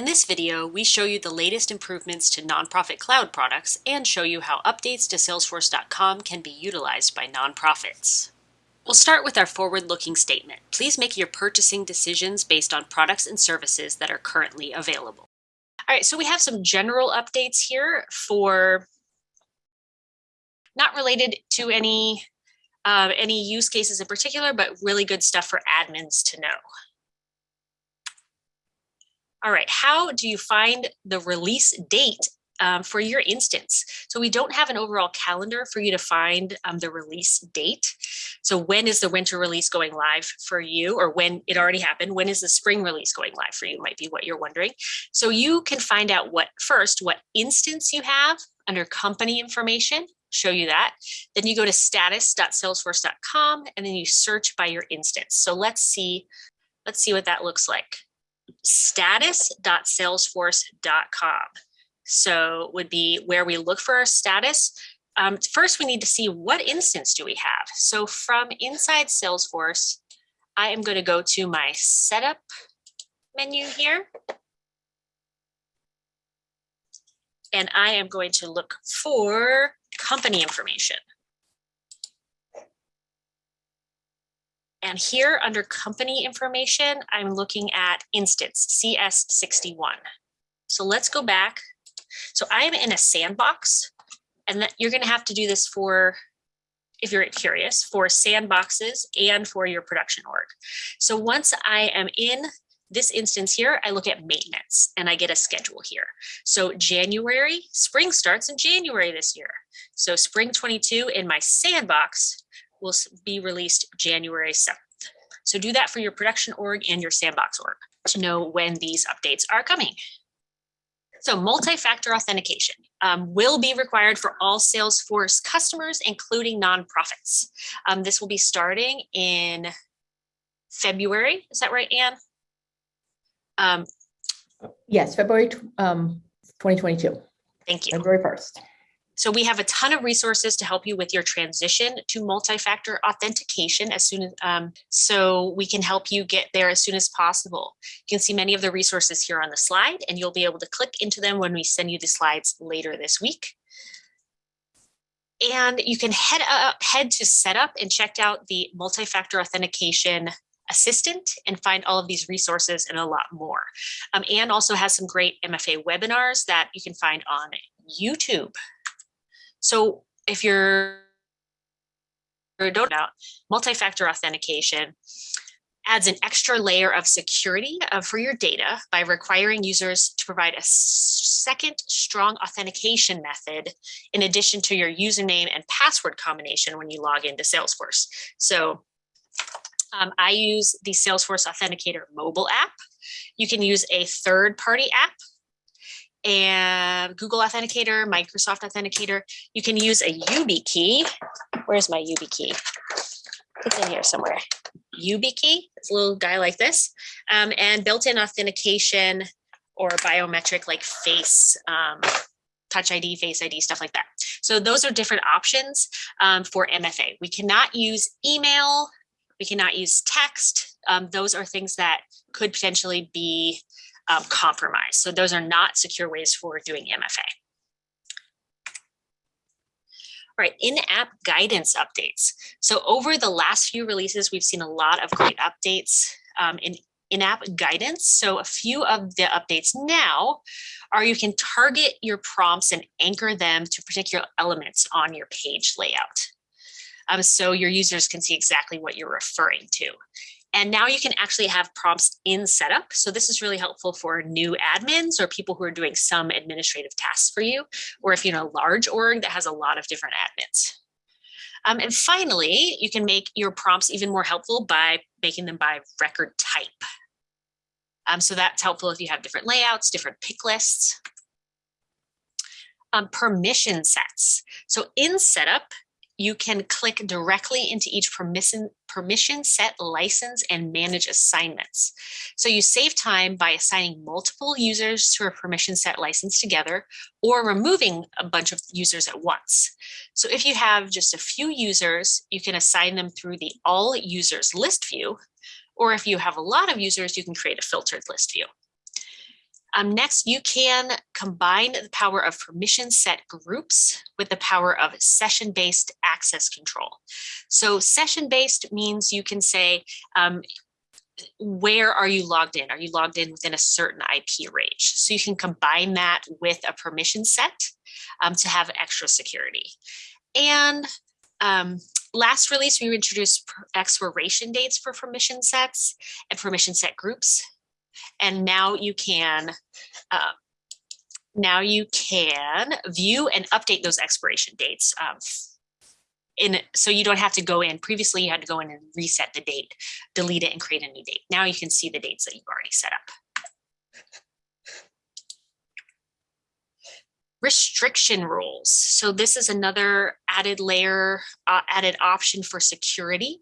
In this video, we show you the latest improvements to nonprofit cloud products and show you how updates to Salesforce.com can be utilized by nonprofits. We'll start with our forward-looking statement. Please make your purchasing decisions based on products and services that are currently available. All right, so we have some general updates here for not related to any uh, any use cases in particular, but really good stuff for admins to know. All right, how do you find the release date um, for your instance. So we don't have an overall calendar for you to find um, the release date. So when is the winter release going live for you or when it already happened, when is the spring release going live for you might be what you're wondering. So you can find out what first, what instance you have under company information, show you that. Then you go to status.salesforce.com and then you search by your instance. So let's see, let's see what that looks like status.salesforce.com. So would be where we look for our status. Um, first, we need to see what instance do we have. So from inside Salesforce, I am going to go to my setup menu here. And I am going to look for company information. And here under company information, I'm looking at instance CS61. So let's go back. So I'm in a sandbox and that you're going to have to do this for if you're curious for sandboxes and for your production org. So once I am in this instance here, I look at maintenance and I get a schedule here. So January, spring starts in January this year. So spring 22 in my sandbox will be released January 7th. So do that for your production org and your sandbox org to know when these updates are coming. So multi-factor authentication um, will be required for all Salesforce customers, including nonprofits. Um, this will be starting in February. Is that right, Anne? Um, yes, February um, 2022. Thank you. February 1st. So we have a ton of resources to help you with your transition to multi-factor authentication as soon as, um, so we can help you get there as soon as possible. You can see many of the resources here on the slide and you'll be able to click into them when we send you the slides later this week. And you can head up, head to setup and check out the multi-factor authentication assistant and find all of these resources and a lot more. Um, Anne also has some great MFA webinars that you can find on YouTube. So if you're don't know multi-factor authentication adds an extra layer of security uh, for your data by requiring users to provide a second strong authentication method in addition to your username and password combination when you log into Salesforce. So um, I use the Salesforce Authenticator mobile app. You can use a third party app and Google Authenticator, Microsoft Authenticator. You can use a YubiKey. Where's my YubiKey? It's in here somewhere. YubiKey, it's a little guy like this, um, and built-in authentication or biometric like face, um, touch ID, face ID, stuff like that. So those are different options um, for MFA. We cannot use email, we cannot use text. Um, those are things that could potentially be um, compromise. So those are not secure ways for doing MFA. All right, in-app guidance updates. So over the last few releases, we've seen a lot of great updates um, in in-app guidance. So a few of the updates now are you can target your prompts and anchor them to particular elements on your page layout. Um, so your users can see exactly what you're referring to. And now you can actually have prompts in setup. So this is really helpful for new admins or people who are doing some administrative tasks for you, or if you're in a large org that has a lot of different admins. Um, and finally, you can make your prompts even more helpful by making them by record type. Um, so that's helpful if you have different layouts, different pick lists. Um, permission sets. So in setup, you can click directly into each permission, permission set license and manage assignments. So you save time by assigning multiple users to a permission set license together or removing a bunch of users at once. So if you have just a few users, you can assign them through the all users list view, or if you have a lot of users, you can create a filtered list view. Um, next, you can combine the power of permission set groups with the power of session-based access control. So session-based means you can say, um, where are you logged in? Are you logged in within a certain IP range? So you can combine that with a permission set um, to have extra security. And um, last release, we introduced expiration dates for permission sets and permission set groups. And now you can uh, now you can view and update those expiration dates um, in so you don't have to go in previously you had to go in and reset the date delete it and create a new date. Now you can see the dates that you've already set up. Restriction rules. So this is another added layer uh, added option for security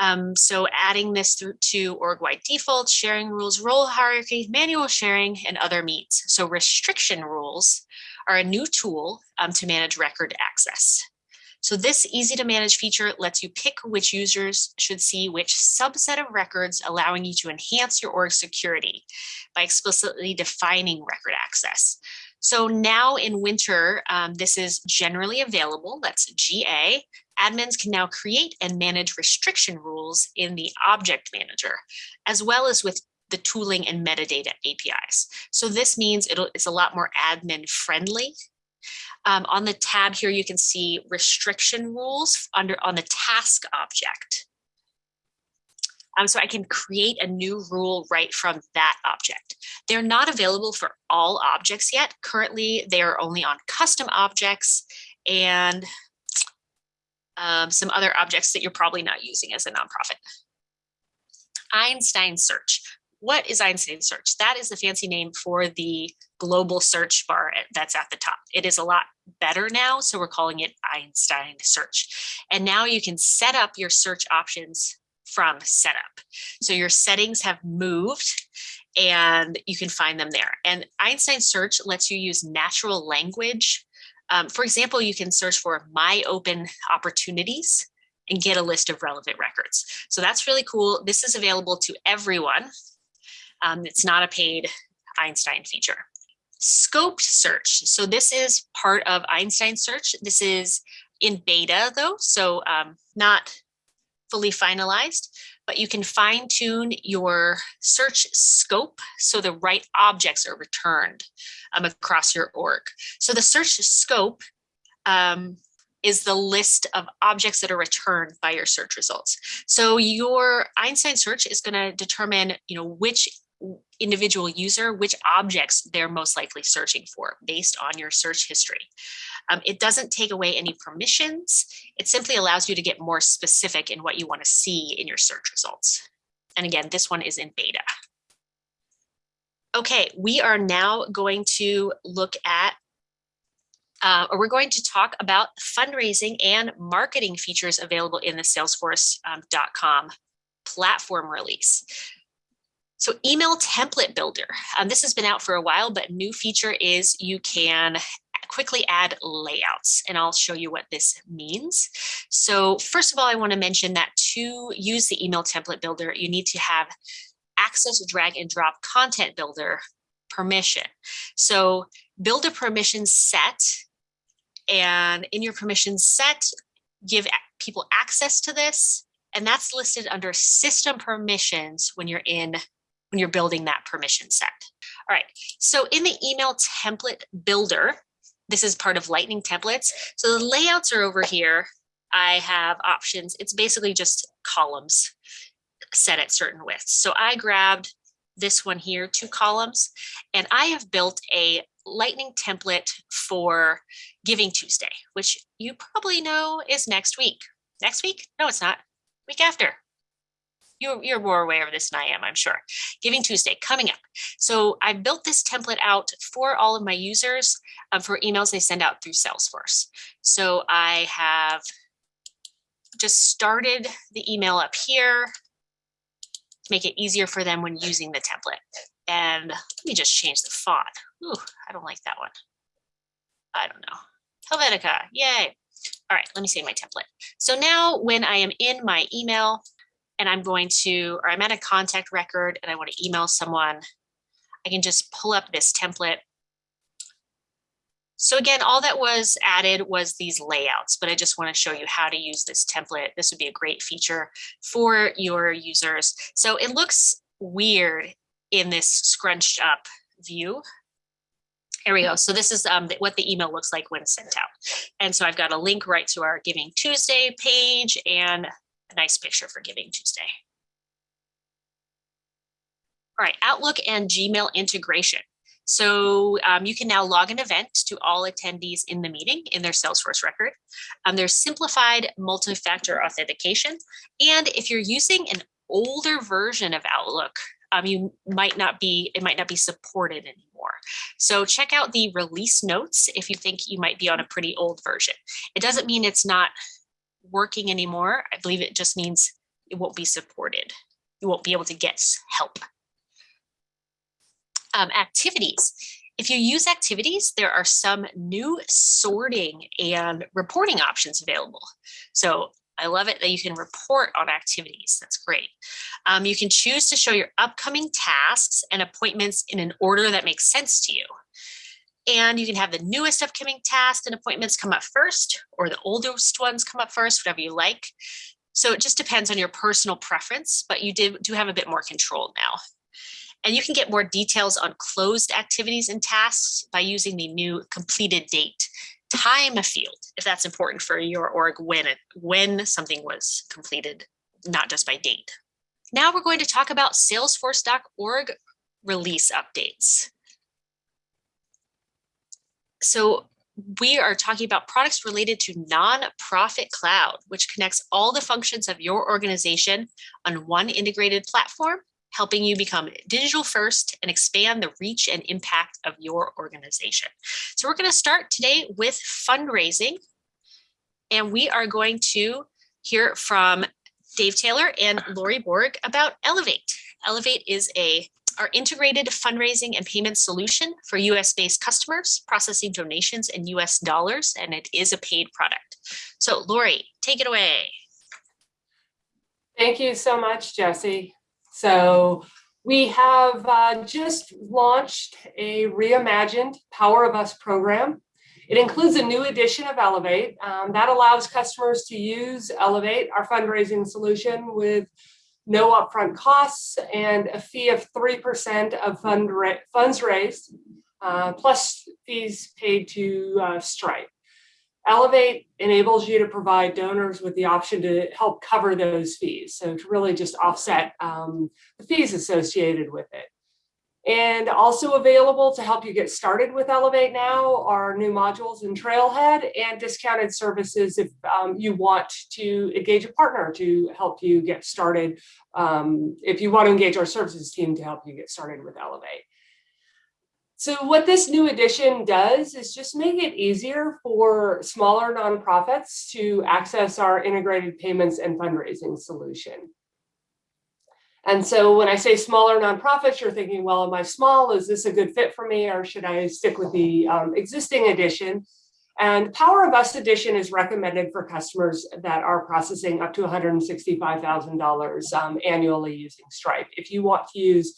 um, so adding this to org-wide defaults, sharing rules, role hierarchy, manual sharing, and other meets. So restriction rules are a new tool um, to manage record access. So this easy to manage feature lets you pick which users should see which subset of records, allowing you to enhance your org security by explicitly defining record access. So now in winter, um, this is generally available, that's GA. Admins can now create and manage restriction rules in the object manager, as well as with the tooling and metadata APIs. So this means it's a lot more admin friendly um, on the tab here, you can see restriction rules under on the task object. Um, so I can create a new rule right from that object. They're not available for all objects yet. Currently, they are only on custom objects and um, some other objects that you're probably not using as a nonprofit. Einstein search. What is Einstein search? That is the fancy name for the global search bar that's at the top. It is a lot better now, so we're calling it Einstein search. And now you can set up your search options from setup. So your settings have moved and you can find them there. And Einstein search lets you use natural language. Um, for example, you can search for my open opportunities and get a list of relevant records. So that's really cool. This is available to everyone. Um, it's not a paid Einstein feature scoped search. So this is part of Einstein search. This is in beta though, so um, not fully finalized, but you can fine tune your search scope so the right objects are returned um, across your org. So the search scope um, is the list of objects that are returned by your search results. So your Einstein search is going to determine, you know, which individual user which objects they're most likely searching for based on your search history. Um, it doesn't take away any permissions. It simply allows you to get more specific in what you want to see in your search results. And again, this one is in beta. Okay, we are now going to look at uh, or we're going to talk about fundraising and marketing features available in the salesforce.com um, platform release. So email template builder. Um, this has been out for a while, but new feature is you can quickly add layouts and I'll show you what this means. So first of all, I want to mention that to use the email template builder, you need to have access to drag and drop content builder permission. So build a permission set and in your permission set, give people access to this. And that's listed under system permissions when you're in when you're building that permission set. All right, so in the email template builder, this is part of Lightning templates. So the layouts are over here. I have options. It's basically just columns set at certain widths. So I grabbed this one here, two columns, and I have built a lightning template for Giving Tuesday, which you probably know is next week. Next week? No, it's not. Week after you're, you're more aware of this than I am, I'm sure. Giving Tuesday coming up. So I built this template out for all of my users um, for emails they send out through Salesforce. So I have just started the email up here to make it easier for them when using the template. And let me just change the font. Ooh, I don't like that one. I don't know. Helvetica, yay. All right, let me save my template. So now when I am in my email, and I'm going to, or I'm at a contact record and I want to email someone, I can just pull up this template. So again, all that was added was these layouts, but I just want to show you how to use this template. This would be a great feature for your users. So it looks weird in this scrunched up view. There we go. So this is um, what the email looks like when sent out. And so I've got a link right to our Giving Tuesday page and a nice picture for Giving Tuesday. All right, Outlook and Gmail integration. So um, you can now log an event to all attendees in the meeting in their Salesforce record. Um, there's simplified multi-factor authentication. And if you're using an older version of Outlook, um, you might not be, it might not be supported anymore. So check out the release notes if you think you might be on a pretty old version. It doesn't mean it's not working anymore. I believe it just means it won't be supported. You won't be able to get help. Um, activities. If you use activities, there are some new sorting and reporting options available. So I love it that you can report on activities. That's great. Um, you can choose to show your upcoming tasks and appointments in an order that makes sense to you. And you can have the newest upcoming tasks and appointments come up first, or the oldest ones come up first, whatever you like. So it just depends on your personal preference, but you do, do have a bit more control now. And you can get more details on closed activities and tasks by using the new completed date time a field if that's important for your org when when something was completed, not just by date. Now we're going to talk about salesforce.org release updates. So we are talking about products related to nonprofit cloud, which connects all the functions of your organization on one integrated platform helping you become digital first and expand the reach and impact of your organization. So we're going to start today with fundraising. And we are going to hear from Dave Taylor and Lori Borg about Elevate. Elevate is a our integrated fundraising and payment solution for US based customers processing donations in US dollars, and it is a paid product. So Lori, take it away. Thank you so much, Jesse. So we have uh, just launched a reimagined Power of Us program. It includes a new edition of Elevate um, that allows customers to use Elevate, our fundraising solution, with no upfront costs and a fee of 3% of fund ra funds raised, uh, plus fees paid to uh, Stripe. Elevate enables you to provide donors with the option to help cover those fees. So to really just offset um, the fees associated with it. And also available to help you get started with Elevate now are new modules in Trailhead and discounted services if um, you want to engage a partner to help you get started. Um, if you want to engage our services team to help you get started with Elevate. So what this new edition does is just make it easier for smaller nonprofits to access our integrated payments and fundraising solution. And so when I say smaller nonprofits, you're thinking, well, am I small? Is this a good fit for me? Or should I stick with the um, existing edition? And Power of Us edition is recommended for customers that are processing up to $165,000 um, annually using Stripe. If you want to use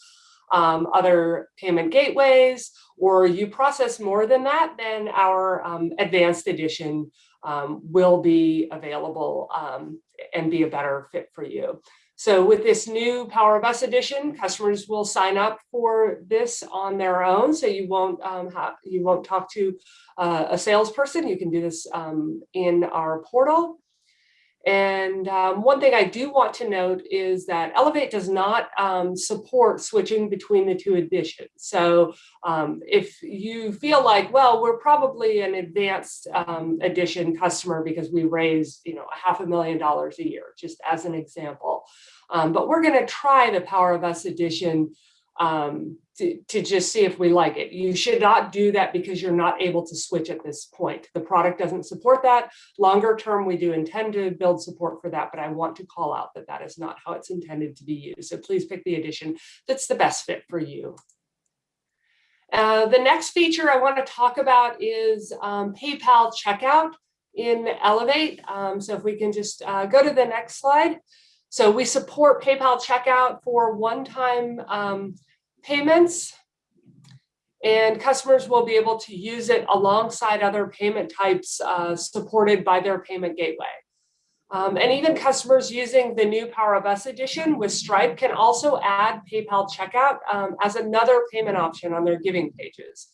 um, other payment gateways, or you process more than that, then our um, advanced edition um, will be available um, and be a better fit for you. So with this new Power of Us edition, customers will sign up for this on their own. So you won't um, have, you won't talk to uh, a salesperson. You can do this um, in our portal. And um, one thing I do want to note is that Elevate does not um, support switching between the two editions. So um, if you feel like, well, we're probably an advanced um, edition customer because we raise, you know, a half a million dollars a year, just as an example. Um, but we're going to try the Power of Us edition um, to, to just see if we like it. You should not do that because you're not able to switch at this point. The product doesn't support that. Longer term, we do intend to build support for that, but I want to call out that that is not how it's intended to be used. So please pick the edition that's the best fit for you. Uh, the next feature I want to talk about is um, PayPal checkout in Elevate. Um, so if we can just uh, go to the next slide. So we support PayPal checkout for one-time um, payments and customers will be able to use it alongside other payment types uh, supported by their payment gateway. Um, and even customers using the new Power of Us edition with Stripe can also add PayPal checkout um, as another payment option on their giving pages.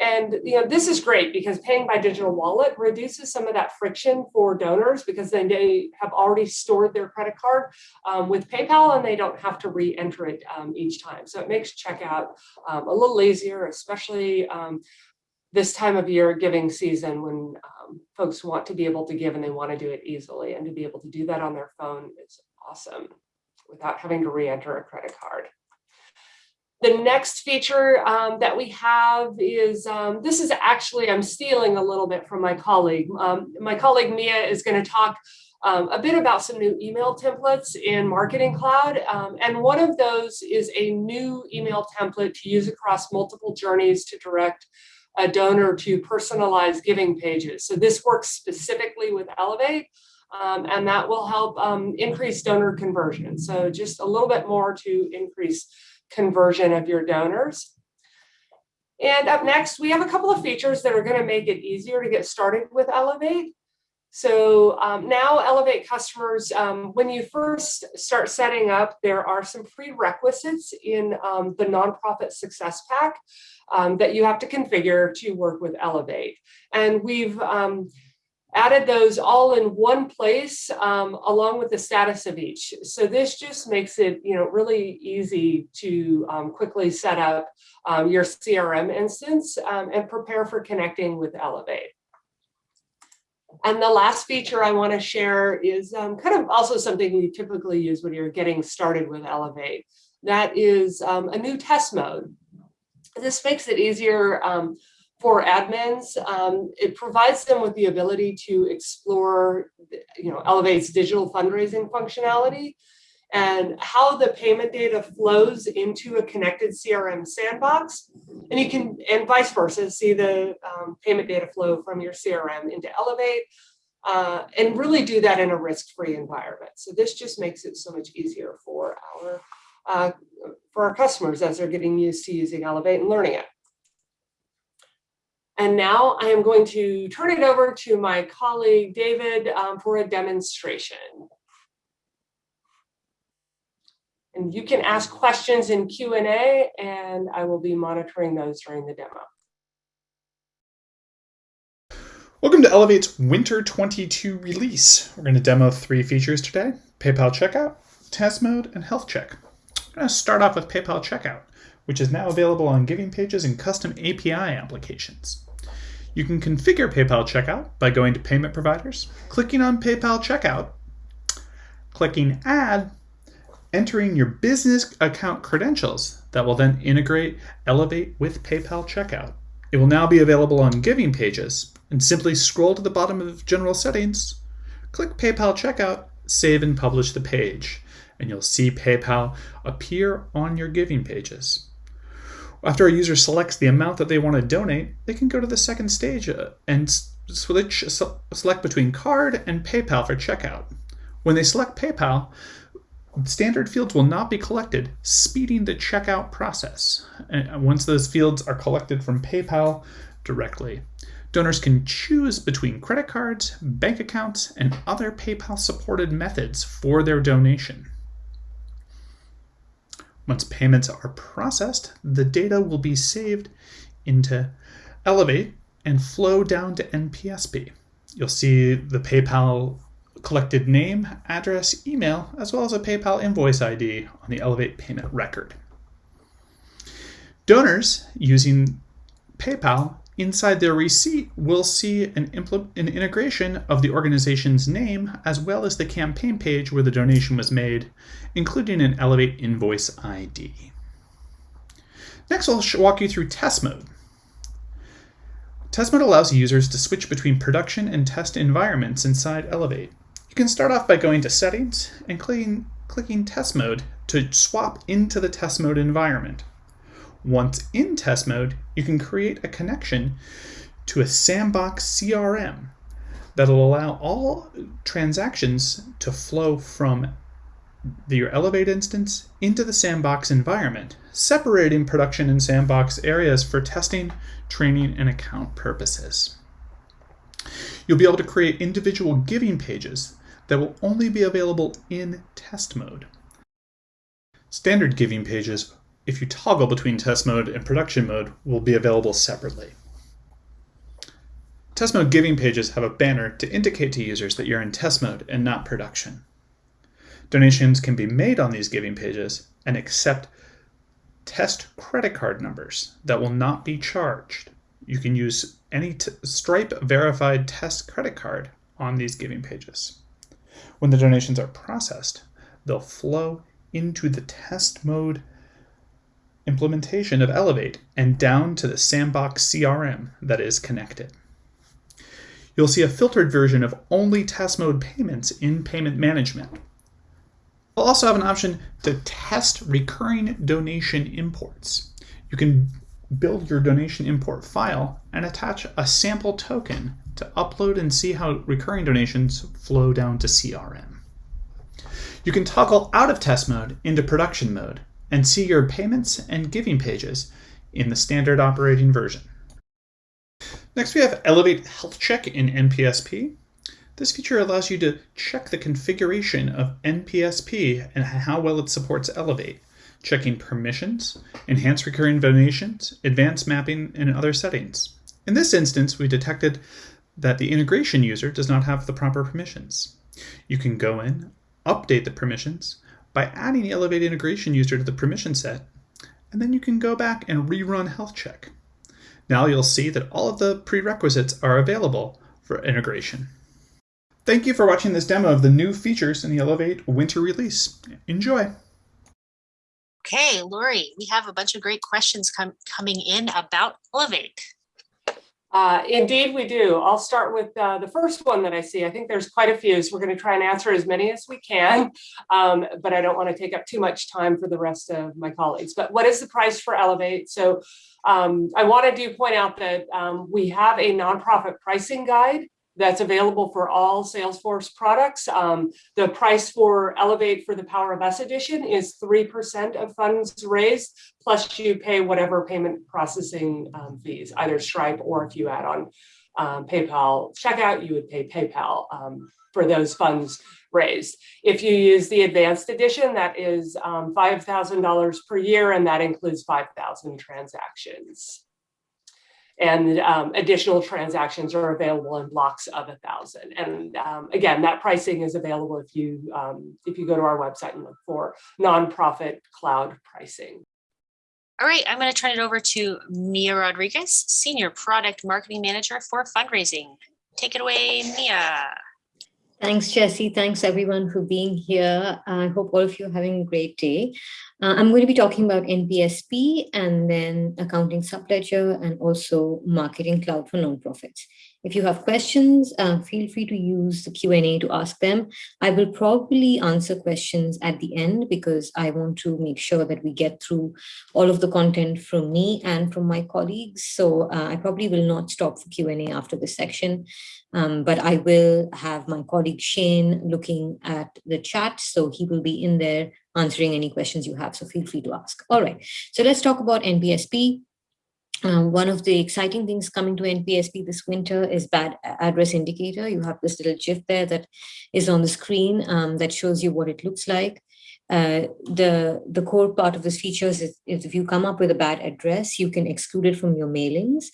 And you know this is great because paying by digital wallet reduces some of that friction for donors because then they have already stored their credit card um, with PayPal and they don't have to re-enter it um, each time. So it makes checkout um, a little easier, especially um, this time of year giving season when um, folks want to be able to give and they want to do it easily and to be able to do that on their phone is awesome without having to re-enter a credit card. The next feature um, that we have is, um, this is actually, I'm stealing a little bit from my colleague. Um, my colleague Mia is gonna talk um, a bit about some new email templates in Marketing Cloud. Um, and one of those is a new email template to use across multiple journeys to direct a donor to personalized giving pages. So this works specifically with Elevate. Um, and that will help increase donor conversion. So just a little bit more to increase conversion of your donors. And up next, we have a couple of features that are going to make it easier to get started with Elevate. So um, now Elevate customers, um, when you first start setting up, there are some prerequisites in um, the nonprofit success pack um, that you have to configure to work with Elevate. And we've um, added those all in one place um, along with the status of each. So this just makes it you know, really easy to um, quickly set up um, your CRM instance um, and prepare for connecting with Elevate. And the last feature I want to share is um, kind of also something you typically use when you're getting started with Elevate. That is um, a new test mode. This makes it easier for admins, um, it provides them with the ability to explore, you know, Elevate's digital fundraising functionality and how the payment data flows into a connected CRM sandbox. And you can, and vice versa, see the um, payment data flow from your CRM into Elevate uh, and really do that in a risk-free environment. So this just makes it so much easier for our, uh, for our customers as they're getting used to using Elevate and learning it. And now I am going to turn it over to my colleague, David, um, for a demonstration. And you can ask questions in Q&A and I will be monitoring those during the demo. Welcome to Elevate's Winter 22 release. We're going to demo three features today, PayPal Checkout, Test Mode, and Health Check. I'm going to start off with PayPal Checkout, which is now available on giving pages and custom API applications. You can configure PayPal Checkout by going to Payment Providers, clicking on PayPal Checkout, clicking Add, entering your business account credentials that will then integrate Elevate with PayPal Checkout. It will now be available on giving pages and simply scroll to the bottom of General Settings, click PayPal Checkout, save and publish the page, and you'll see PayPal appear on your giving pages. After a user selects the amount that they want to donate, they can go to the second stage uh, and switch, select between card and PayPal for checkout. When they select PayPal, standard fields will not be collected, speeding the checkout process. And once those fields are collected from PayPal directly, donors can choose between credit cards, bank accounts, and other PayPal supported methods for their donation. Once payments are processed, the data will be saved into Elevate and flow down to NPSP. You'll see the PayPal collected name, address, email, as well as a PayPal invoice ID on the Elevate payment record. Donors using PayPal Inside their receipt, we'll see an, an, integration of the organization's name as well as the campaign page where the donation was made, including an Elevate invoice ID. Next, I'll walk you through test mode. Test mode allows users to switch between production and test environments inside Elevate. You can start off by going to Settings and clicking, clicking Test Mode to swap into the test mode environment. Once in test mode, you can create a connection to a sandbox CRM that'll allow all transactions to flow from your Elevate instance into the sandbox environment, separating production and sandbox areas for testing, training, and account purposes. You'll be able to create individual giving pages that will only be available in test mode. Standard giving pages, if you toggle between test mode and production mode, will be available separately. Test mode giving pages have a banner to indicate to users that you're in test mode and not production. Donations can be made on these giving pages and accept test credit card numbers that will not be charged. You can use any Stripe verified test credit card on these giving pages. When the donations are processed, they'll flow into the test mode implementation of Elevate and down to the Sandbox CRM that is connected. You'll see a filtered version of only test mode payments in payment management. We'll also have an option to test recurring donation imports. You can build your donation import file and attach a sample token to upload and see how recurring donations flow down to CRM. You can toggle out of test mode into production mode and see your payments and giving pages in the standard operating version. Next, we have Elevate Health Check in NPSP. This feature allows you to check the configuration of NPSP and how well it supports Elevate, checking permissions, enhanced recurring donations, advanced mapping, and other settings. In this instance, we detected that the integration user does not have the proper permissions. You can go in, update the permissions by adding the Elevate integration user to the permission set, and then you can go back and rerun health check. Now you'll see that all of the prerequisites are available for integration. Thank you for watching this demo of the new features in the Elevate winter release. Enjoy! Okay, Lori, we have a bunch of great questions com coming in about Elevate. Uh, indeed, we do. I'll start with uh, the first one that I see. I think there's quite a few, so we're going to try and answer as many as we can, um, but I don't want to take up too much time for the rest of my colleagues. But what is the price for Elevate? So um, I wanted to point out that um, we have a nonprofit pricing guide that's available for all Salesforce products. Um, the price for Elevate for the Power of Us edition is 3% of funds raised, plus you pay whatever payment processing um, fees, either Stripe or if you add on um, PayPal checkout, you would pay PayPal um, for those funds raised. If you use the advanced edition, that is um, $5,000 per year, and that includes 5,000 transactions and um, additional transactions are available in blocks of a thousand. And um, again, that pricing is available if you um, if you go to our website and look for nonprofit cloud pricing. All right, I'm going to turn it over to Mia Rodriguez, Senior Product Marketing Manager for Fundraising. Take it away, Mia. Thanks, Jesse. Thanks, everyone, for being here. I hope all of you are having a great day. Uh, I'm going to be talking about NPSP and then accounting subledger and also marketing cloud for nonprofits. If you have questions, uh, feel free to use the Q&A to ask them. I will probably answer questions at the end because I want to make sure that we get through all of the content from me and from my colleagues. So uh, I probably will not stop for Q&A after this section, um, but I will have my colleague Shane looking at the chat. So he will be in there answering any questions you have. So feel free to ask. All right, so let's talk about NPSP. Um, one of the exciting things coming to NPSP this winter is bad address indicator. You have this little GIF there that is on the screen um, that shows you what it looks like. Uh, the, the core part of this feature is, is if you come up with a bad address, you can exclude it from your mailings.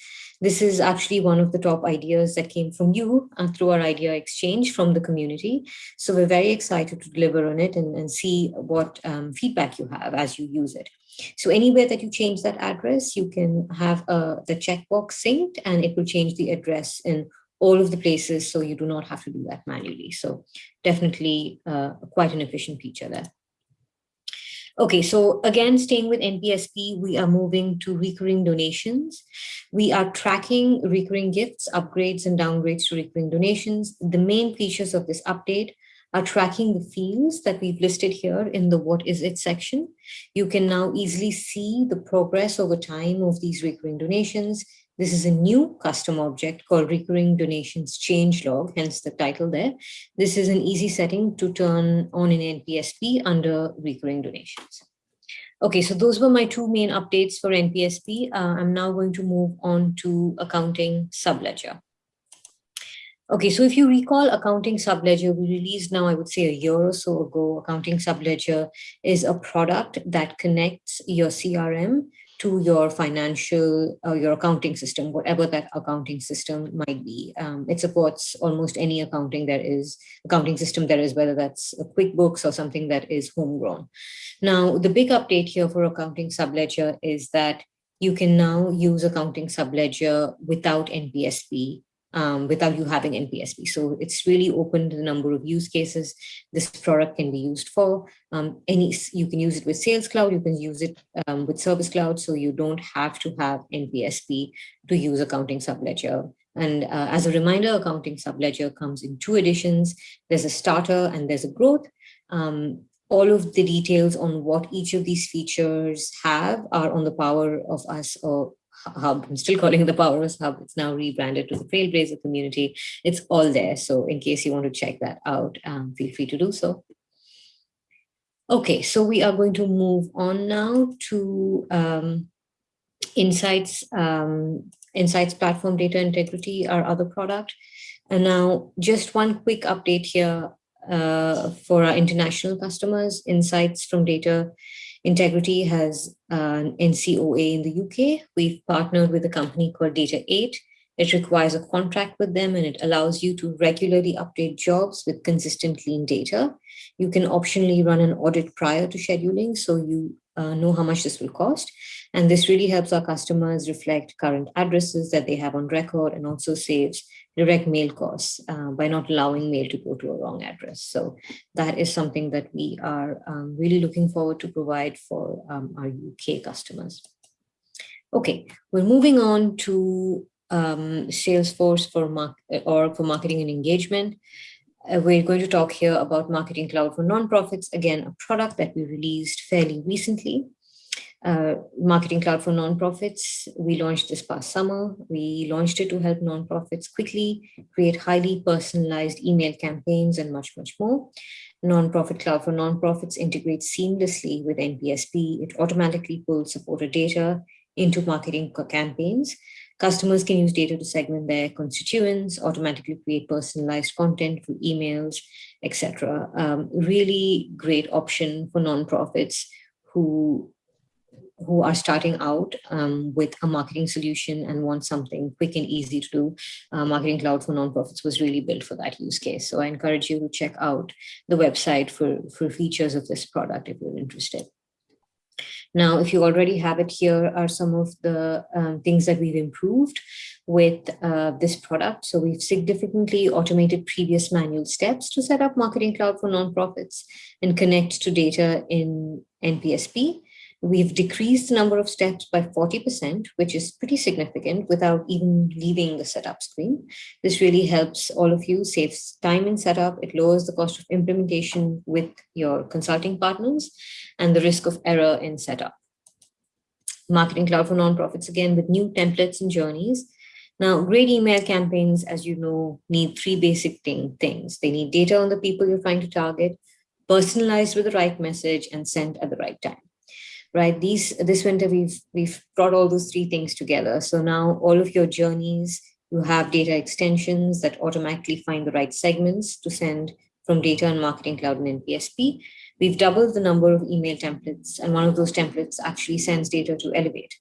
This is actually one of the top ideas that came from you uh, through our idea exchange from the community. So we're very excited to deliver on it and, and see what um, feedback you have as you use it. So anywhere that you change that address, you can have uh, the checkbox synced and it will change the address in all of the places so you do not have to do that manually. So definitely uh, quite an efficient feature there. Okay, so again, staying with NPSP, we are moving to recurring donations. We are tracking recurring gifts, upgrades and downgrades to recurring donations. The main features of this update are tracking the fields that we've listed here in the what is it section. You can now easily see the progress over time of these recurring donations, This is a new custom object called recurring donations change log, hence the title there. This is an easy setting to turn on in NPSP under recurring donations. Okay, so those were my two main updates for NPSP. Uh, I'm now going to move on to accounting subledger. Okay, so if you recall accounting subledger, we released now, I would say a year or so ago, accounting subledger is a product that connects your CRM to your financial or uh, your accounting system, whatever that accounting system might be. Um, it supports almost any accounting there is, accounting system there is, whether that's a QuickBooks or something that is homegrown. Now, the big update here for accounting subledger is that you can now use accounting subledger without NPSP um, without you having NPSP. So it's really opened the number of use cases this product can be used for. Um, any You can use it with Sales Cloud, you can use it um, with Service Cloud, so you don't have to have NPSP to use Accounting Subledger. And uh, as a reminder, Accounting Subledger comes in two editions. There's a starter and there's a growth. Um, all of the details on what each of these features have are on the Power of Us or hub. I'm still calling it the Power of Us Hub. It's now rebranded to the Trailblazer community. It's all there. So in case you want to check that out, um, feel free to do so. Okay, so we are going to move on now to um, Insights, um, Insights Platform Data Integrity, our other product. And now just one quick update here uh, for our international customers, Insights from Data Integrity has an NCOA in the UK. We've partnered with a company called Data8. It requires a contract with them and it allows you to regularly update jobs with consistent clean data. You can optionally run an audit prior to scheduling so you uh, know how much this will cost. And this really helps our customers reflect current addresses that they have on record and also saves direct mail costs uh, by not allowing mail to go to a wrong address. So that is something that we are um, really looking forward to provide for um, our UK customers. Okay, we're moving on to um, Salesforce for mark or for marketing and engagement. Uh, we're going to talk here about Marketing Cloud for Nonprofits, again, a product that we released fairly recently uh, Marketing Cloud for Nonprofits. We launched this past summer. We launched it to help nonprofits quickly create highly personalized email campaigns and much, much more. Nonprofit Cloud for Nonprofits integrates seamlessly with NPSP. It automatically pulls supporter data into marketing campaigns. Customers can use data to segment their constituents, automatically create personalized content through emails, etc. Um, really great option for nonprofits who who are starting out um, with a marketing solution and want something quick and easy to do, uh, Marketing Cloud for Nonprofits was really built for that use case. So I encourage you to check out the website for, for features of this product if you're interested. Now, if you already have it, here are some of the um, things that we've improved with uh, this product. So we've significantly automated previous manual steps to set up Marketing Cloud for nonprofits and connect to data in NPSP. We've decreased the number of steps by 40%, which is pretty significant without even leaving the setup screen. This really helps all of you, saves time in setup, it lowers the cost of implementation with your consulting partners and the risk of error in setup. Marketing Cloud for Nonprofits, again, with new templates and journeys. Now, great email campaigns, as you know, need three basic thing, things. They need data on the people you're trying to target, personalized with the right message, and sent at the right time right? These this winter we've we've brought all those three things together. So now all of your journeys, you have data extensions that automatically find the right segments to send from data and marketing cloud and NPSP. We've doubled the number of email templates, and one of those templates actually sends data to Elevate,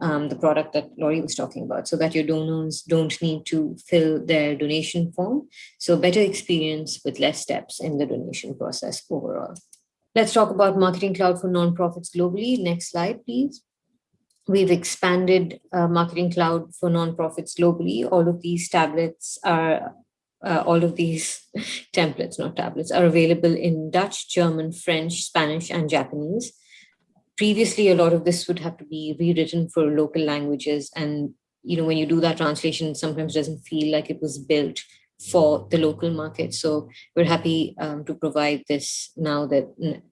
um, the product that Lori was talking about, so that your donors don't need to fill their donation form. So better experience with less steps in the donation process overall. Let's talk about Marketing Cloud for nonprofits globally. Next slide, please. We've expanded uh, Marketing Cloud for nonprofits globally. All of these tablets are, uh, all of these templates, not tablets, are available in Dutch, German, French, Spanish, and Japanese. Previously, a lot of this would have to be rewritten for local languages. And you know, when you do that translation, sometimes doesn't feel like it was built for the local market. So we're happy um, to provide this now that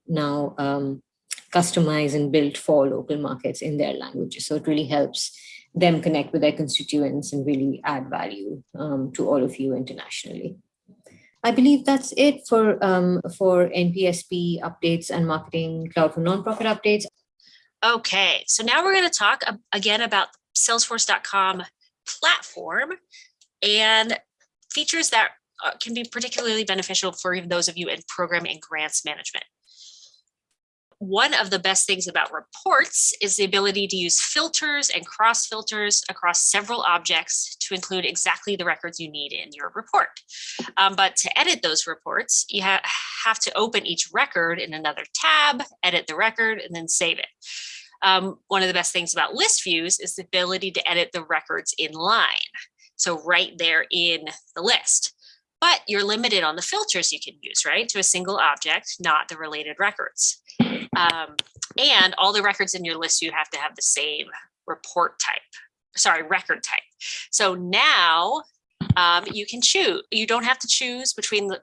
now um, customized and built for local markets in their languages. So it really helps them connect with their constituents and really add value um, to all of you internationally. I believe that's it for um, for NPSP updates and marketing cloud for nonprofit updates. Okay, so now we're going to talk again about Salesforce.com platform and features that uh, can be particularly beneficial for those of you in program and grants management. One of the best things about reports is the ability to use filters and cross filters across several objects to include exactly the records you need in your report. Um, but to edit those reports, you ha have to open each record in another tab, edit the record, and then save it. Um, one of the best things about list views is the ability to edit the records in line. So right there in the list but you're limited on the filters you can use, right? To a single object, not the related records. Um, and all the records in your list, you have to have the same report type, sorry, record type. So now um, you can choose, you don't have to choose between the,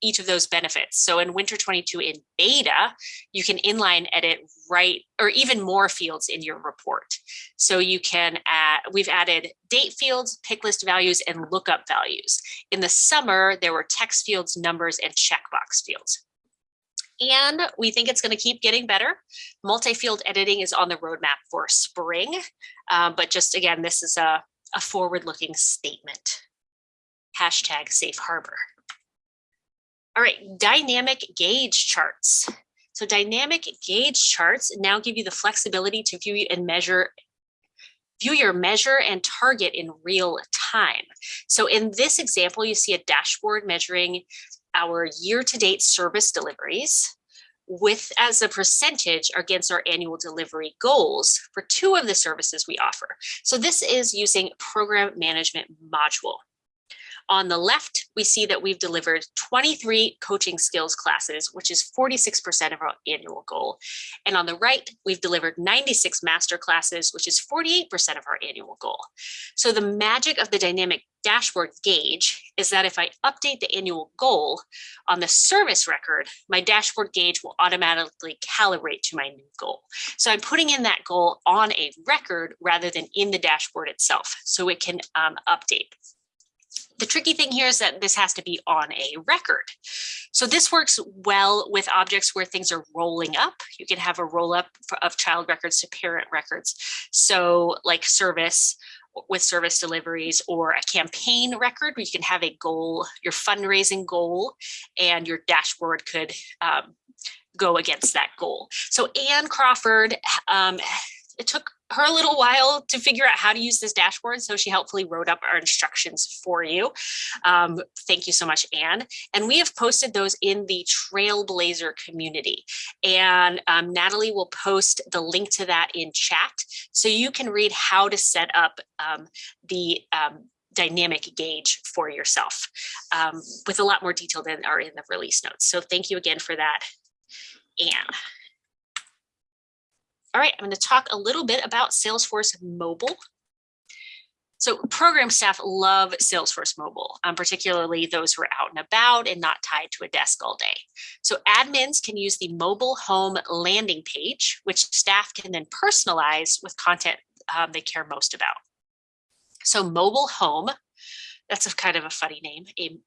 each of those benefits. So in Winter 22 in beta, you can inline edit right or even more fields in your report. So you can add, we've added date fields, pick list values, and lookup values. In the summer, there were text fields, numbers, and checkbox fields. And we think it's going to keep getting better. Multi-field editing is on the roadmap for spring. Uh, but just again, this is a, a forward-looking statement. Hashtag safe harbor. All right, dynamic gauge charts. So dynamic gauge charts now give you the flexibility to view and measure view your measure and target in real time. So in this example, you see a dashboard measuring our year-to-date service deliveries with as a percentage against our annual delivery goals for two of the services we offer. So this is using program management module. On the left, we see that we've delivered 23 coaching skills classes, which is 46% of our annual goal. And on the right, we've delivered 96 master classes, which is 48% of our annual goal. So the magic of the dynamic dashboard gauge is that if I update the annual goal on the service record, my dashboard gauge will automatically calibrate to my new goal. So I'm putting in that goal on a record rather than in the dashboard itself, so it can um, update. The tricky thing here is that this has to be on a record. So this works well with objects where things are rolling up. You can have a roll up of child records to parent records. So like service with service deliveries or a campaign record where you can have a goal, your fundraising goal, and your dashboard could um, go against that goal. So Anne Crawford, um, it took her a little while to figure out how to use this dashboard. So she helpfully wrote up our instructions for you. Um, thank you so much, Anne. And we have posted those in the Trailblazer community. And um, Natalie will post the link to that in chat. So you can read how to set up um, the um, dynamic gauge for yourself um, with a lot more detail than are in the release notes. So thank you again for that, Anne. All right, I'm going to talk a little bit about Salesforce Mobile. So program staff love Salesforce Mobile, um, particularly those who are out and about and not tied to a desk all day. So admins can use the mobile home landing page, which staff can then personalize with content um, they care most about. So mobile home, that's a kind of a funny name, a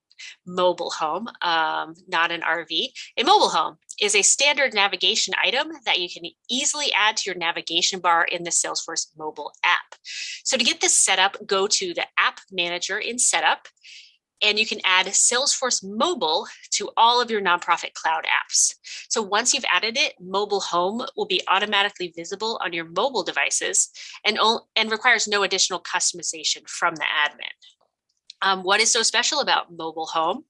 mobile home, um, not an RV. A mobile home is a standard navigation item that you can easily add to your navigation bar in the Salesforce mobile app. So to get this set up, go to the app manager in setup and you can add Salesforce Mobile to all of your nonprofit cloud apps. So once you've added it, mobile home will be automatically visible on your mobile devices and, and requires no additional customization from the admin. Um, what is so special about mobile home?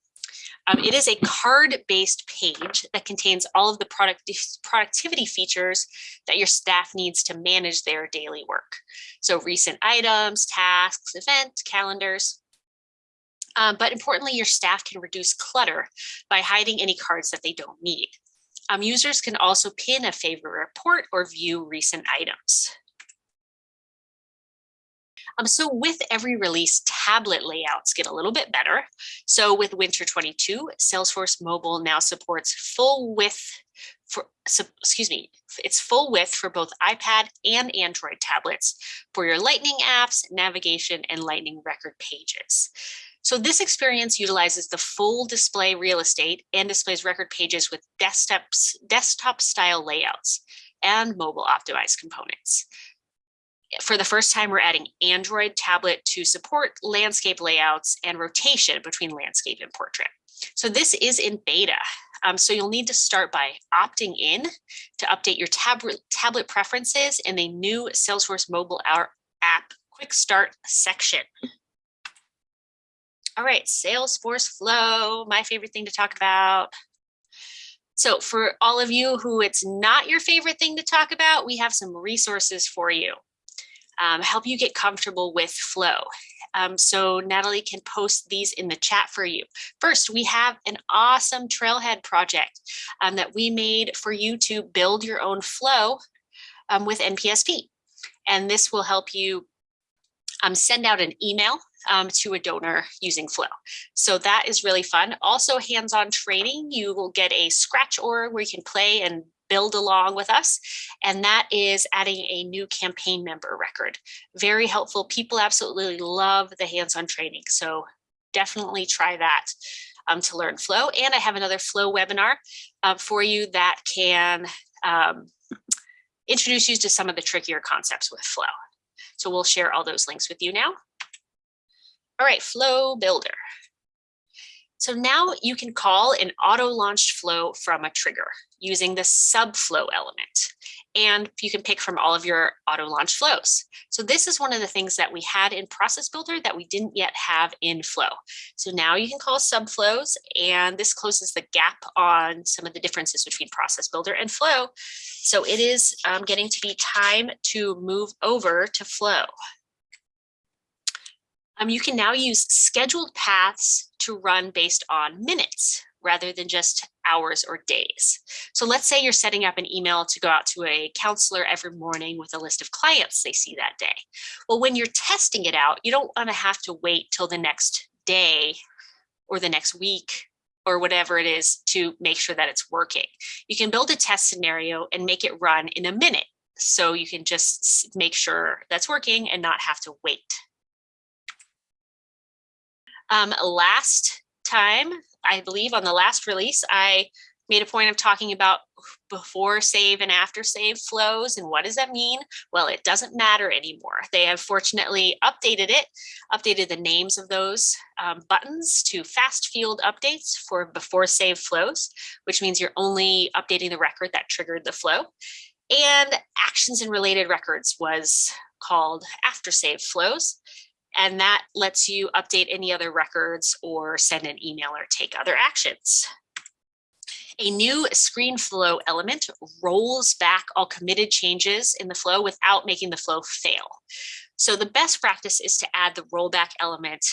Um, it is a card-based page that contains all of the product productivity features that your staff needs to manage their daily work. So recent items, tasks, events, calendars. Um, but importantly, your staff can reduce clutter by hiding any cards that they don't need. Um, users can also pin a favorite report or view recent items. Um, so with every release, tablet layouts get a little bit better. So with Winter 22, Salesforce Mobile now supports full width for, excuse me, it's full width for both iPad and Android tablets for your Lightning apps, navigation, and Lightning record pages. So this experience utilizes the full display real estate and displays record pages with desktop style layouts and mobile optimized components. For the first time, we're adding Android tablet to support landscape layouts and rotation between landscape and portrait. So this is in beta. Um, so you'll need to start by opting in to update your tablet, tablet preferences in the new Salesforce mobile app quick start section. All right, Salesforce Flow, my favorite thing to talk about. So for all of you who it's not your favorite thing to talk about, we have some resources for you. Um, help you get comfortable with flow. Um, so Natalie can post these in the chat for you. First, we have an awesome Trailhead project um, that we made for you to build your own flow um, with NPSP. And this will help you um, send out an email um, to a donor using Flow. So that is really fun. Also hands-on training, you will get a scratch org where you can play and build along with us. And that is adding a new campaign member record. Very helpful. People absolutely love the hands-on training. So definitely try that um, to learn Flow. And I have another Flow webinar uh, for you that can um, introduce you to some of the trickier concepts with Flow. So we'll share all those links with you now. All right, Flow Builder. So now you can call an auto-launched flow from a trigger using the subflow element. And you can pick from all of your auto-launch flows. So this is one of the things that we had in Process Builder that we didn't yet have in Flow. So now you can call subflows, and this closes the gap on some of the differences between Process Builder and Flow. So it is um, getting to be time to move over to Flow. Um, you can now use scheduled paths to run based on minutes rather than just hours or days. So let's say you're setting up an email to go out to a counselor every morning with a list of clients they see that day. Well, when you're testing it out, you don't want to have to wait till the next day or the next week or whatever it is to make sure that it's working. You can build a test scenario and make it run in a minute. So you can just make sure that's working and not have to wait. Um, last time, I believe on the last release, I made a point of talking about before save and after save flows and what does that mean? Well, it doesn't matter anymore. They have fortunately updated it, updated the names of those um, buttons to fast field updates for before save flows, which means you're only updating the record that triggered the flow. And actions and related records was called after save flows and that lets you update any other records or send an email or take other actions. A new screen flow element rolls back all committed changes in the flow without making the flow fail. So the best practice is to add the rollback element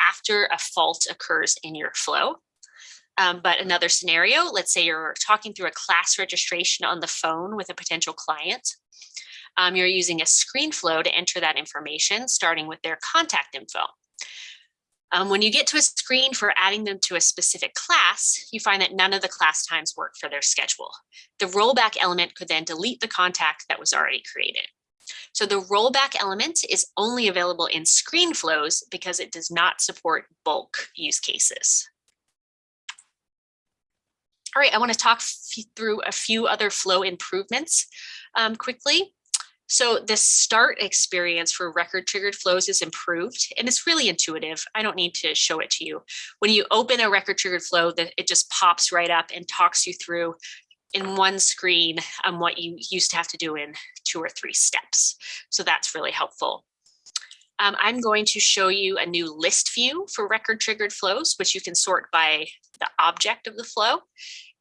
after a fault occurs in your flow. Um, but another scenario, let's say you're talking through a class registration on the phone with a potential client um, you're using a screen flow to enter that information, starting with their contact info. Um, when you get to a screen for adding them to a specific class, you find that none of the class times work for their schedule. The rollback element could then delete the contact that was already created. So the rollback element is only available in screen flows because it does not support bulk use cases. All right, I want to talk through a few other flow improvements um, quickly. So the start experience for record triggered flows is improved and it's really intuitive. I don't need to show it to you. When you open a record triggered flow, that it just pops right up and talks you through in one screen um, what you used to have to do in two or three steps. So that's really helpful. Um, I'm going to show you a new list view for record triggered flows, which you can sort by the object of the flow.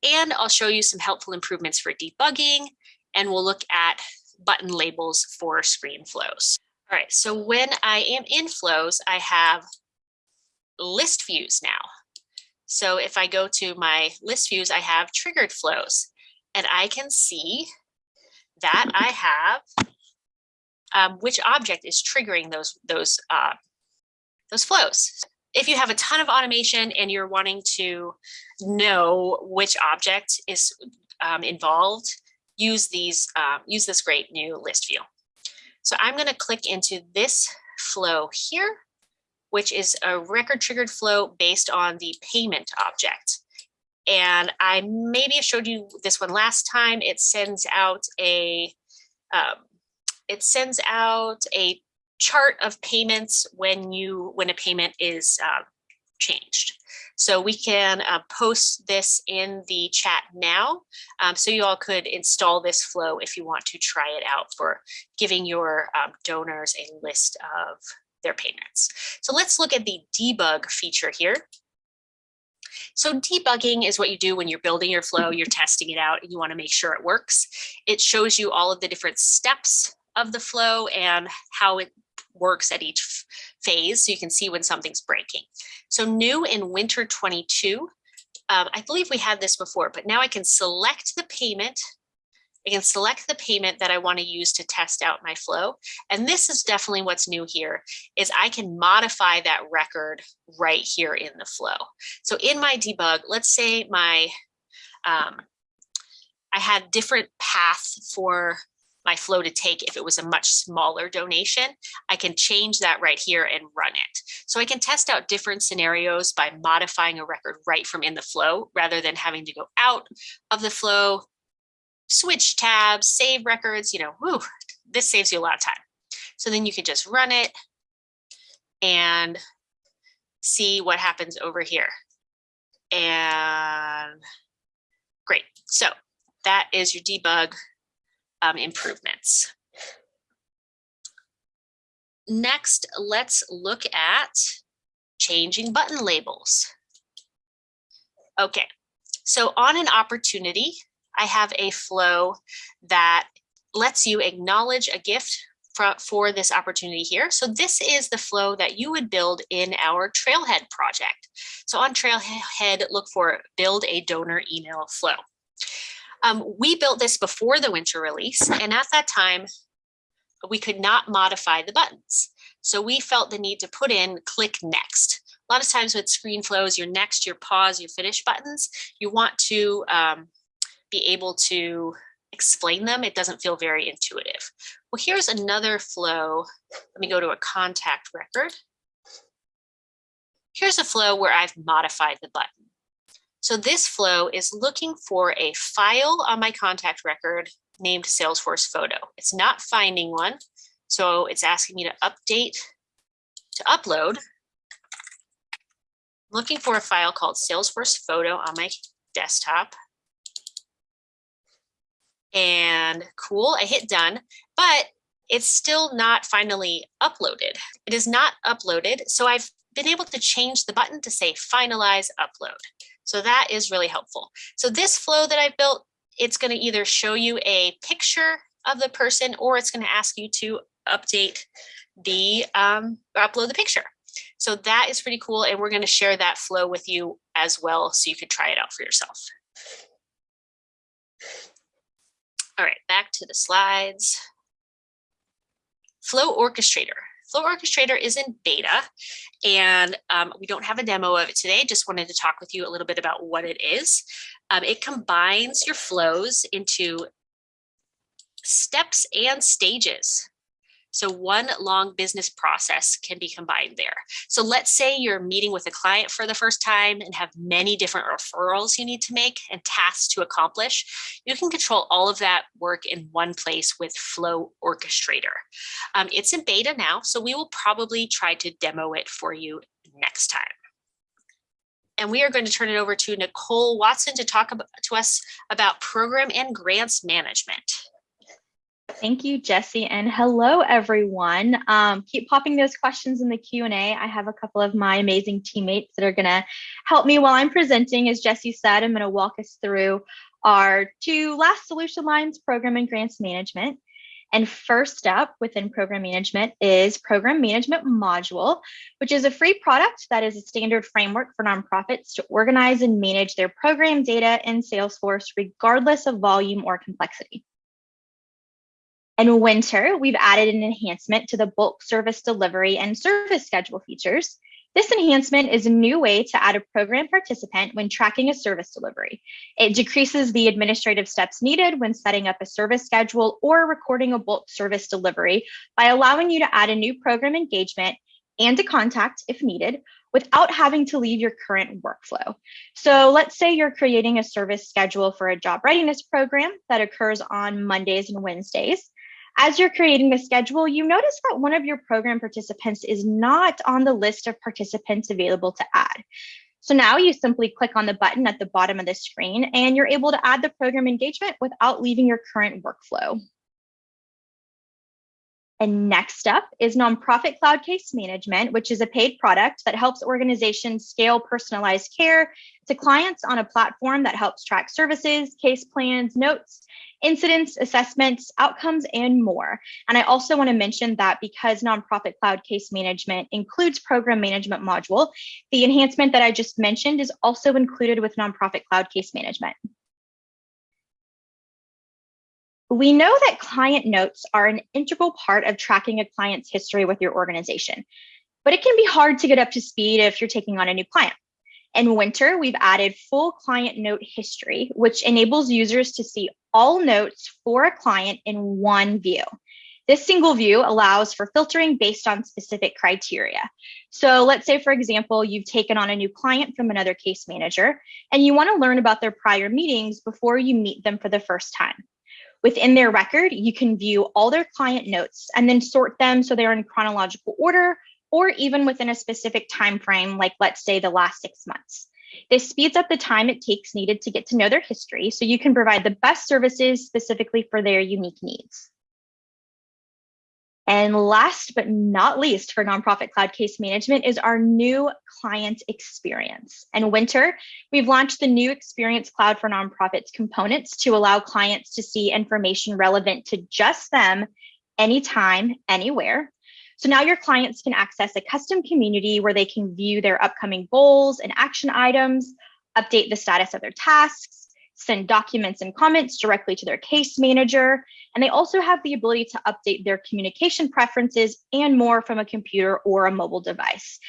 And I'll show you some helpful improvements for debugging. And we'll look at button labels for screen flows. All right, so when I am in flows, I have list views now. So if I go to my list views, I have triggered flows and I can see that I have um, which object is triggering those, those, uh, those flows. If you have a ton of automation and you're wanting to know which object is um, involved, use these, uh, use this great new list view. So I'm going to click into this flow here, which is a record triggered flow based on the payment object. And I maybe I showed you this one last time. It sends out a um, it sends out a chart of payments when you when a payment is uh, changed. So we can uh, post this in the chat now. Um, so you all could install this flow if you want to try it out for giving your um, donors a list of their payments. So let's look at the debug feature here. So debugging is what you do when you're building your flow, you're testing it out and you want to make sure it works. It shows you all of the different steps of the flow and how it works at each phase so you can see when something's breaking. So new in winter 22, um, I believe we had this before, but now I can select the payment. I can select the payment that I want to use to test out my flow. And this is definitely what's new here is I can modify that record right here in the flow. So in my debug, let's say my um, I had different paths for my flow to take if it was a much smaller donation, I can change that right here and run it. So I can test out different scenarios by modifying a record right from in the flow rather than having to go out of the flow, switch tabs, save records, you know, whew, this saves you a lot of time. So then you can just run it and see what happens over here. And great. So that is your debug um, improvements. Next, let's look at changing button labels. Okay, so on an opportunity, I have a flow that lets you acknowledge a gift for, for this opportunity here. So this is the flow that you would build in our Trailhead project. So on Trailhead, look for build a donor email flow. Um, we built this before the winter release, and at that time, we could not modify the buttons. So we felt the need to put in click next. A lot of times with screen flows, your next, your pause, your finish buttons, you want to um, be able to explain them. It doesn't feel very intuitive. Well, here's another flow. Let me go to a contact record. Here's a flow where I've modified the button. So this flow is looking for a file on my contact record named Salesforce photo. It's not finding one. So it's asking me to update, to upload. Looking for a file called Salesforce photo on my desktop. And cool, I hit done, but it's still not finally uploaded. It is not uploaded. So I've been able to change the button to say finalize upload. So that is really helpful. So this flow that I built, it's going to either show you a picture of the person or it's going to ask you to update the um, upload the picture. So that is pretty cool. And we're going to share that flow with you as well so you could try it out for yourself. All right, back to the slides. Flow Orchestrator. Flow Orchestrator is in beta and um, we don't have a demo of it today. Just wanted to talk with you a little bit about what it is. Um, it combines your flows into steps and stages. So one long business process can be combined there. So let's say you're meeting with a client for the first time and have many different referrals you need to make and tasks to accomplish. You can control all of that work in one place with Flow Orchestrator. Um, it's in beta now, so we will probably try to demo it for you next time. And we are going to turn it over to Nicole Watson to talk to us about program and grants management. Thank you, Jesse, and hello, everyone. Um, keep popping those questions in the Q&A. I have a couple of my amazing teammates that are going to help me while I'm presenting. As Jesse said, I'm going to walk us through our two last solution lines, program and grants management. And first up within program management is program management module, which is a free product that is a standard framework for nonprofits to organize and manage their program data in Salesforce, regardless of volume or complexity. In winter, we've added an enhancement to the bulk service delivery and service schedule features. This enhancement is a new way to add a program participant when tracking a service delivery. It decreases the administrative steps needed when setting up a service schedule or recording a bulk service delivery by allowing you to add a new program engagement and a contact if needed without having to leave your current workflow. So let's say you're creating a service schedule for a job readiness program that occurs on Mondays and Wednesdays. As you're creating the schedule, you notice that one of your program participants is not on the list of participants available to add. So now you simply click on the button at the bottom of the screen and you're able to add the program engagement without leaving your current workflow. And next up is Nonprofit Cloud Case Management, which is a paid product that helps organizations scale personalized care to clients on a platform that helps track services, case plans, notes, incidents, assessments, outcomes, and more. And I also want to mention that because Nonprofit Cloud Case Management includes Program Management module, the enhancement that I just mentioned is also included with Nonprofit Cloud Case Management. We know that client notes are an integral part of tracking a client's history with your organization, but it can be hard to get up to speed if you're taking on a new client. In winter, we've added full client note history, which enables users to see all notes for a client in one view. This single view allows for filtering based on specific criteria. So let's say, for example, you've taken on a new client from another case manager, and you want to learn about their prior meetings before you meet them for the first time. Within their record, you can view all their client notes and then sort them so they're in chronological order or even within a specific time frame, like let's say the last six months. This speeds up the time it takes needed to get to know their history so you can provide the best services specifically for their unique needs. And last but not least for nonprofit cloud case management is our new client experience. And winter, we've launched the new experience cloud for nonprofits components to allow clients to see information relevant to just them anytime, anywhere. So now your clients can access a custom community where they can view their upcoming goals and action items, update the status of their tasks, send documents and comments directly to their case manager, and they also have the ability to update their communication preferences and more from a computer or a mobile device.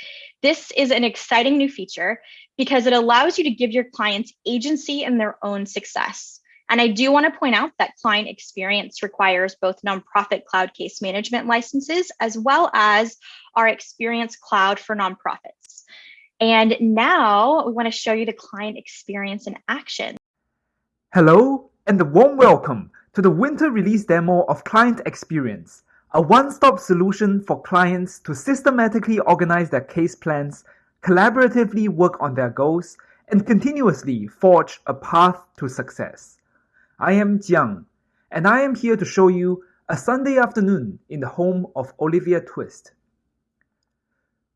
This is an exciting new feature because it allows you to give your clients agency in their own success. And I do want to point out that client experience requires both nonprofit cloud case management licenses as well as our experience cloud for nonprofits. And now we want to show you the client experience in action. Hello and a warm welcome to the winter release demo of Client Experience, a one-stop solution for clients to systematically organize their case plans, collaboratively work on their goals, and continuously forge a path to success. I am Jiang, and I am here to show you a Sunday afternoon in the home of Olivia Twist.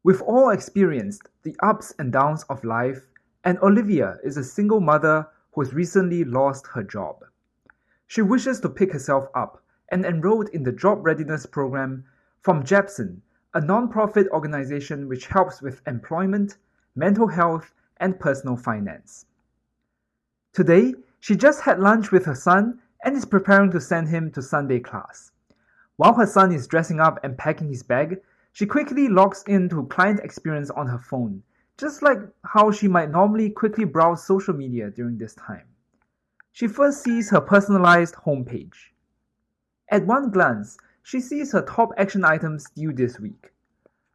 We've all experienced the ups and downs of life, and Olivia is a single mother who has recently lost her job. She wishes to pick herself up and enrolled in the Job Readiness Program from JEPSON, a non-profit organization which helps with employment, mental health, and personal finance. Today, she just had lunch with her son and is preparing to send him to Sunday class. While her son is dressing up and packing his bag, she quickly logs into client experience on her phone just like how she might normally quickly browse social media during this time. She first sees her personalized homepage. At one glance, she sees her top action items due this week.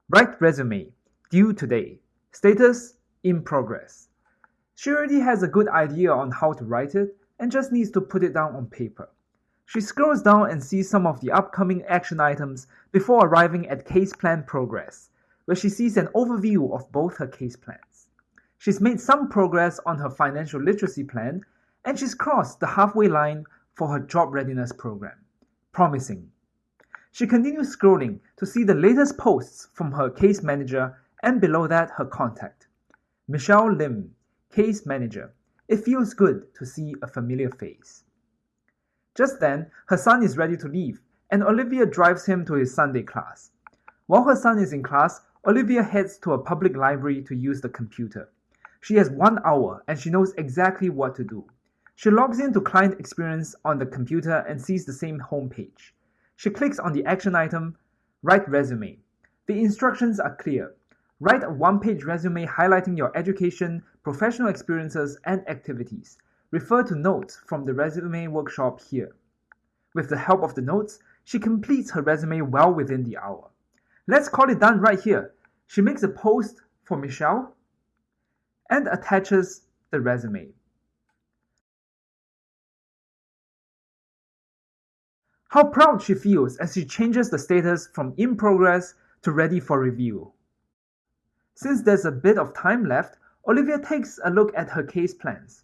Write resume, due today. Status, in progress. She already has a good idea on how to write it and just needs to put it down on paper. She scrolls down and sees some of the upcoming action items before arriving at case plan progress, where she sees an overview of both her case plans. She's made some progress on her financial literacy plan, and she's crossed the halfway line for her job readiness program. Promising. She continues scrolling to see the latest posts from her case manager and below that her contact. Michelle Lim, case manager. It feels good to see a familiar face. Just then, her son is ready to leave, and Olivia drives him to his Sunday class. While her son is in class, Olivia heads to a public library to use the computer. She has one hour and she knows exactly what to do. She logs into client experience on the computer and sees the same homepage. She clicks on the action item, Write Resume. The instructions are clear. Write a one-page resume highlighting your education, professional experiences, and activities. Refer to notes from the resume workshop here. With the help of the notes, she completes her resume well within the hour. Let's call it done right here. She makes a post for Michelle and attaches the resume. How proud she feels as she changes the status from in progress to ready for review. Since there's a bit of time left, Olivia takes a look at her case plans.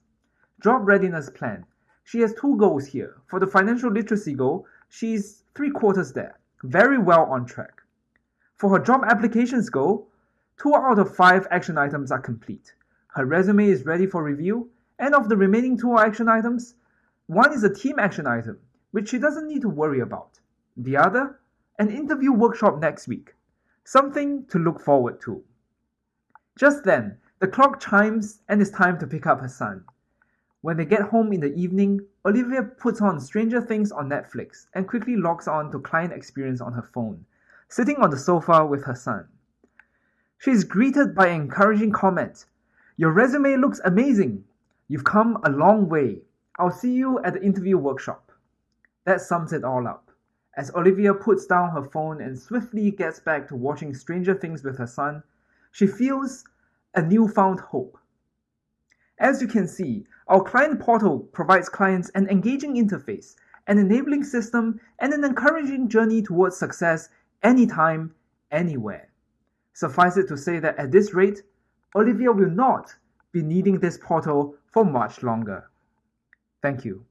Job readiness plan. She has two goals here. For the financial literacy goal, she's three quarters there, very well on track. For her job applications goal, two out of five action items are complete. Her resume is ready for review, and of the remaining two action items, one is a team action item, which she doesn't need to worry about. The other, an interview workshop next week, something to look forward to. Just then, the clock chimes and it's time to pick up her son. When they get home in the evening, Olivia puts on Stranger Things on Netflix and quickly logs on to client experience on her phone, sitting on the sofa with her son. She is greeted by encouraging comment. Your resume looks amazing. You've come a long way. I'll see you at the interview workshop. That sums it all up. As Olivia puts down her phone and swiftly gets back to watching Stranger Things with her son, she feels a newfound hope. As you can see, our client portal provides clients an engaging interface, an enabling system, and an encouraging journey towards success anytime, anywhere. Suffice it to say that at this rate, Olivia will not be needing this portal for much longer. Thank you.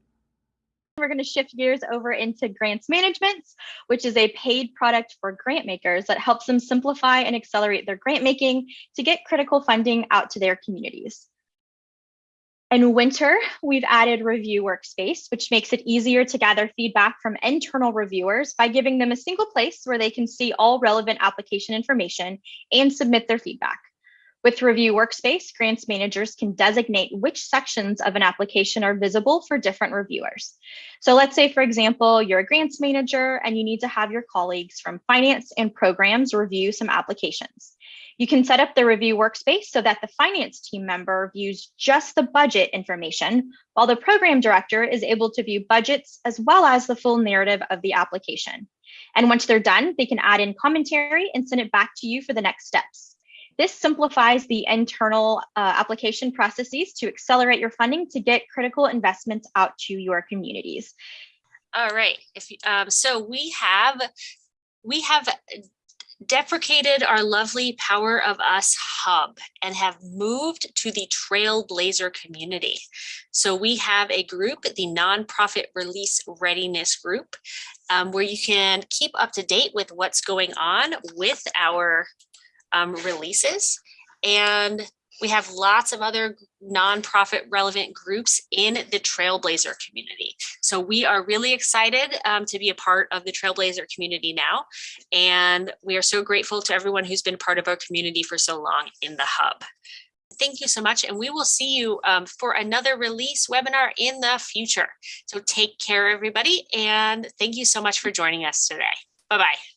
We're going to shift gears over into grants management, which is a paid product for grant makers that helps them simplify and accelerate their grant making to get critical funding out to their communities. In winter, we've added Review Workspace, which makes it easier to gather feedback from internal reviewers by giving them a single place where they can see all relevant application information and submit their feedback. With Review Workspace, grants managers can designate which sections of an application are visible for different reviewers. So let's say, for example, you're a grants manager and you need to have your colleagues from finance and programs review some applications. You can set up the review workspace so that the finance team member views just the budget information, while the program director is able to view budgets as well as the full narrative of the application. And once they're done, they can add in commentary and send it back to you for the next steps. This simplifies the internal uh, application processes to accelerate your funding to get critical investments out to your communities. All right. If um, so, we have we have deprecated our lovely Power of Us hub and have moved to the Trailblazer community. So we have a group, the Nonprofit Release Readiness Group, um, where you can keep up to date with what's going on with our um, releases. And we have lots of other nonprofit relevant groups in the Trailblazer community. So we are really excited um, to be a part of the Trailblazer community now. And we are so grateful to everyone who's been part of our community for so long in the hub. Thank you so much. And we will see you um, for another release webinar in the future. So take care, everybody. And thank you so much for joining us today. Bye-bye.